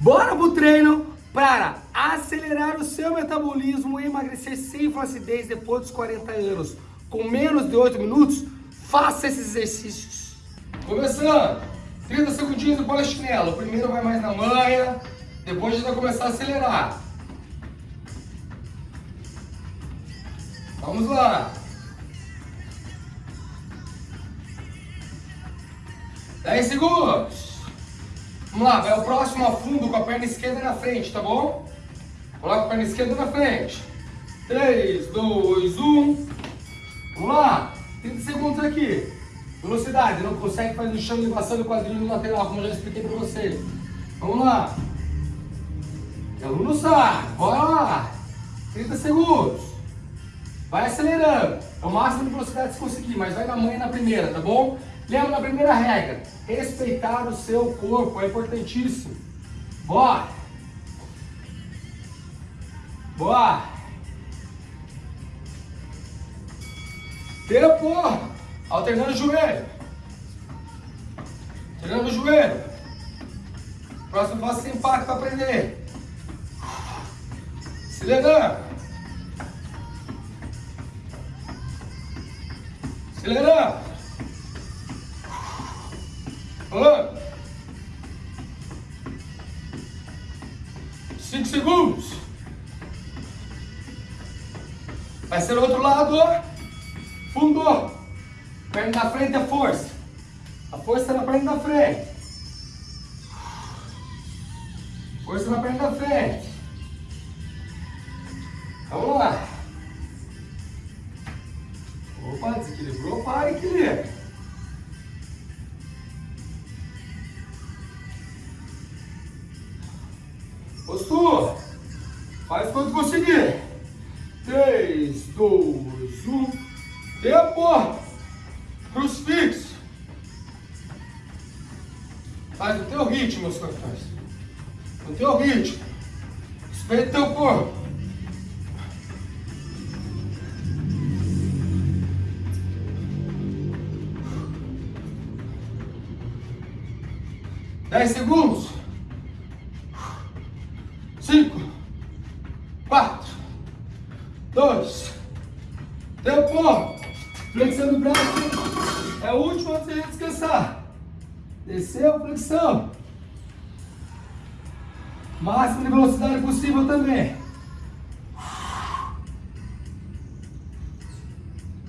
Bora pro treino para acelerar o seu metabolismo e emagrecer sem flacidez depois dos 40 anos. Com menos de 8 minutos, faça esses exercícios. Começando, 30 segundinhos do polichinelo. O primeiro vai mais na manha, depois a gente vai começar a acelerar. Vamos lá. 10 segundos. Vamos lá, vai o próximo a fundo com a perna esquerda na frente, tá bom? Coloca a perna esquerda na frente. 3, 2, 1. Vamos lá. 30 segundos aqui. Velocidade, não consegue fazer o chão elevação do quadril no lateral, como eu já expliquei para vocês. Vamos lá. E aluno sai. Bora lá. 30 segundos. Vai acelerando. É o máximo de velocidade que conseguir, mas vai na manhã na primeira, tá bom? Lembra da primeira regra, respeitar o seu corpo, é importantíssimo. Bora! Bora! Tempo! Alternando o joelho. Alternando o joelho. Próximo passo sem impacto para aprender. Acelerando. Acelerando. Um. Cinco segundos. Vai ser o outro lado. Fundo. Perna da frente é força. A força na perna da frente. Força na perna da frente. Vamos lá. Opa, desequilibrou, para, equilibra. Postura. Faz quando conseguir. 3, 2, 1. Tempo. Crucifixo. Faz no teu ritmo, meus campeões. No teu ritmo. Respeita teu corpo. Dez segundos. Tempo. Flexão do braço. É o último antes de descansar. Desceu, flexão. Máximo de velocidade possível também.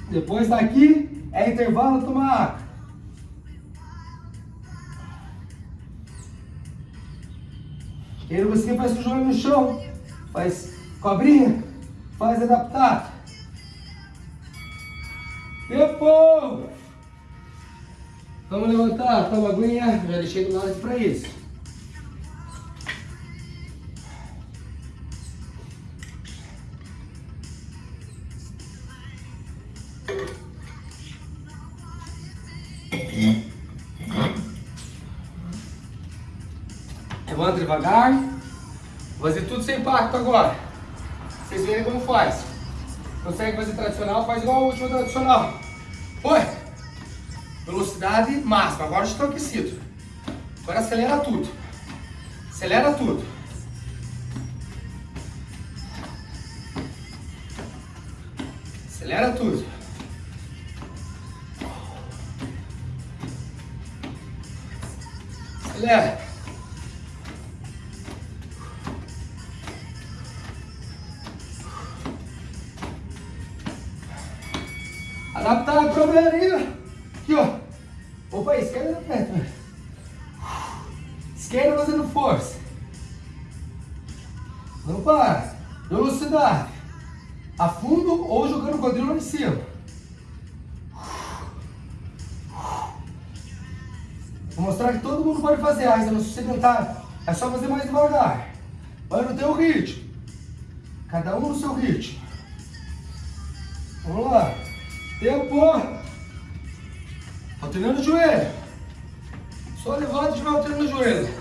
Depois daqui é intervalo tomar água. Ele você faz o joelho no chão, faz cobrinha, faz adaptado. Tempo! Vamos levantar, toma aguinha, já deixei do lado para isso. Levanta devagar. Vou fazer tudo sem impacto agora. Vocês verem como faz. Consegue fazer tradicional? Faz igual a última tradicional. Foi. Velocidade máxima. Agora estou aquecido. Agora acelera tudo. Acelera tudo. Acelera tudo. Acelera. Não para. Velocidade. Afundo ou jogando o quadril lá em cima. Vou mostrar que todo mundo pode fazer, ah, não sou sedentário. É só fazer mais devagar. Vai no teu ritmo. Cada um no seu ritmo. Vamos lá. Tempo. Alternando o joelho. Só levanta e vai alternando o joelho.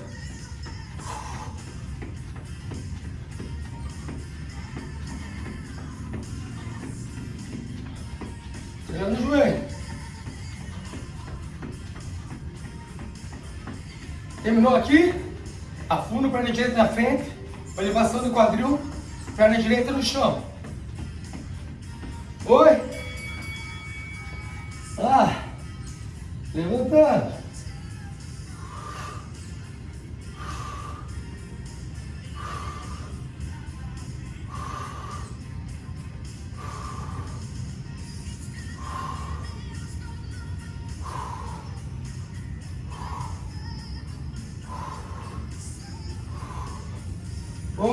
Terminou aqui? Afunda a perna direita na frente, elevação do quadril, perna direita no chão. Oi. Ah. Levantando.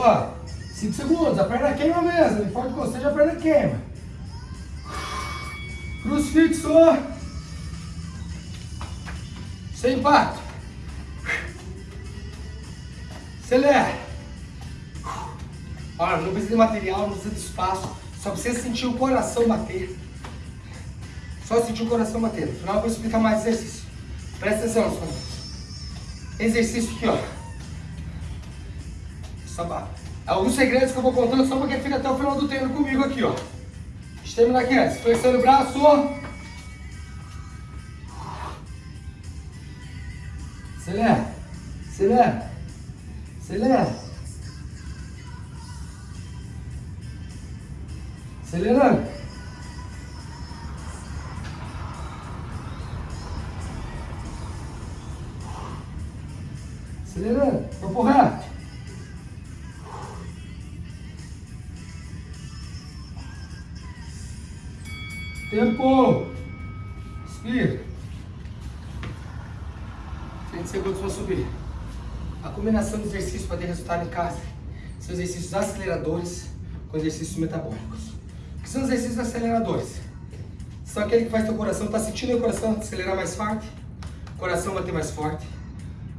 Ó, 5 segundos, a perna queima mesmo, ele pode você a perna queima. Crucifixo. Sem impacto. Acelera. Olha, não precisa de material, não precisa de espaço. Só precisa sentir o coração bater. Só sentir o coração bater. No final eu vou explicar mais exercício. Presta atenção, Exercício aqui, ó. Só Alguns segredos que eu vou contando só para quem fica até o final do treino comigo aqui, ó. Deixa eu terminar aqui antes. Flexando o braço. Acelera. Acelera. Acelera. Acelerando. Acelerando. Corpo reto. Tempo. Inspira. 30 segundos para subir. A combinação de exercícios para ter resultado em casa são exercícios aceleradores com exercícios metabólicos. O que são os exercícios aceleradores? São aquele que faz teu coração, está sentindo o coração acelerar mais forte, o coração bater mais forte,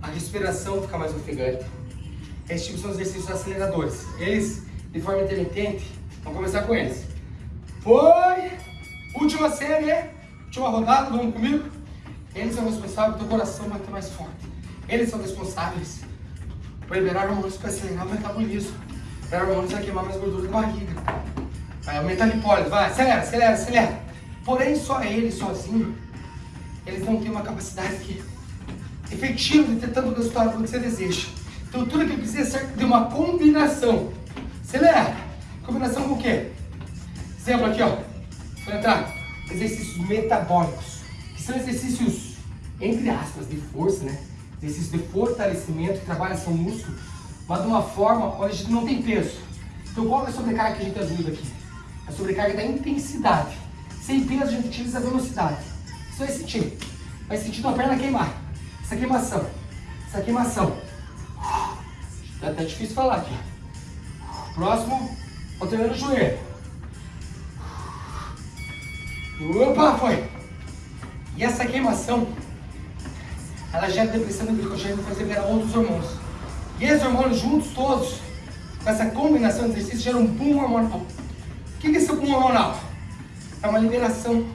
a respiração ficar mais ofegante. Esses tipos são os exercícios aceleradores. Eles, de forma intermitente, vamos começar com eles. Foi! Última série, última rodada, vamos comigo? Eles são responsáveis pelo teu coração bater mais forte. Eles são responsáveis por liberar hormônios para acelerar o metabolismo. Liberar hormônios vai queimar mais gordura da barriga. Vai aumentar a lipólise. Vai, acelera, acelera, acelera. Porém, só eles sozinhos, eles não têm uma capacidade efetiva de ter tanto resultado quanto você deseja. Então, tudo que precisa ser de uma combinação. Acelera. Combinação com o quê? Exemplo aqui, ó. Entrar. Exercícios metabólicos. Que são exercícios entre aspas, de força, né? Exercício de fortalecimento, que trabalha seu músculo, mas de uma forma onde a gente não tem peso. Então qual é a sobrecarga que a gente ajuda aqui? A sobrecarga da intensidade. Sem peso a gente utiliza a velocidade. Você vai sentir. Vai sentir tua perna queimar. Essa queimação. Essa queimação. Tá até difícil falar aqui. Próximo, alternando o joelho. Opa, foi. E essa queimação ela gera depressão no glicogênio faz liberar outros hormônios. E esses hormônios juntos todos, com essa combinação de exercícios, geram um boom hormonal. O que é esse boom hormonal? É uma liberação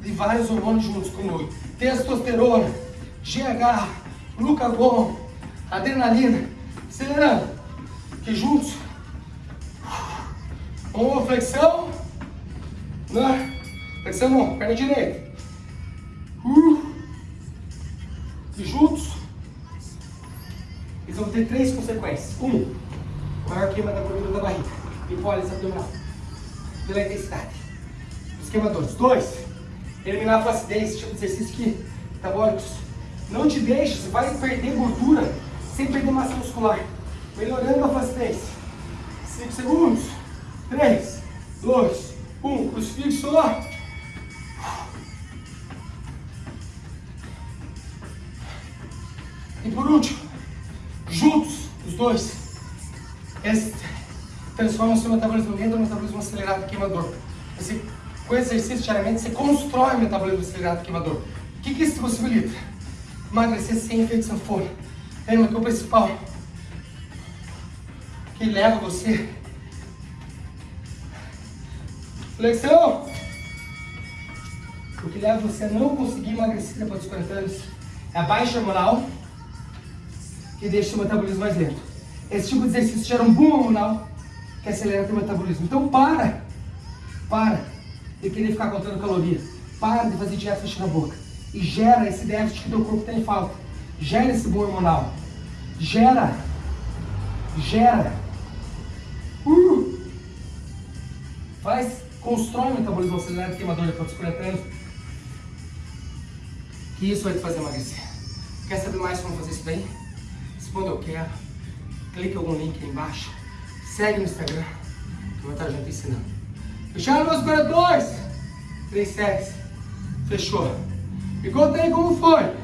de vários hormônios juntos, como testosterona, GH, glucagon, adrenalina, acelerando, que juntos, uma flexão, né? Flexão não, perna direita, uh, e juntos, eles vão ter três consequências. Um, maior queima da gordura da barriga, hipólise abdominal, pela intensidade. Os queimadores. Dois, eliminar a flacidez, tipo de exercício que metabólicos. Não te deixe, você vai perder gordura sem perder massa muscular. Melhorando a flacidez. 5 segundos. 3, 2, 1. Crucifixo. E por último, juntos, os dois, eles transformam o seu metabolismo lento no metabolismo acelerado queimador. Você, com exercício diariamente, você constrói o metabolismo acelerado queimador. O que, que isso possibilita? Emagrecer sem efeito sanfona. Lembra que o principal que leva você flexão o que leva você a não conseguir emagrecer depois dos 40 anos é a baixa hormonal que deixa o metabolismo mais lento. Esse tipo de exercício gera um boom hormonal que acelera o metabolismo. Então para, para de querer ficar contando calorias, para de fazer dieta fechando a boca e gera esse déficit que teu corpo tem falta. Gera esse boom hormonal. Gera. Gera. Uh. Faz, constrói o metabolismo acelerado, queimador de proteína treino. Que isso vai te fazer emagrecer. Quer saber mais como fazer isso daí? Responda eu quero. Clique algum link aí embaixo. Segue no Instagram. Que eu vou estar junto ensinando. Fecharam meus 42? 3 sets. Fechou. Me conta aí como foi.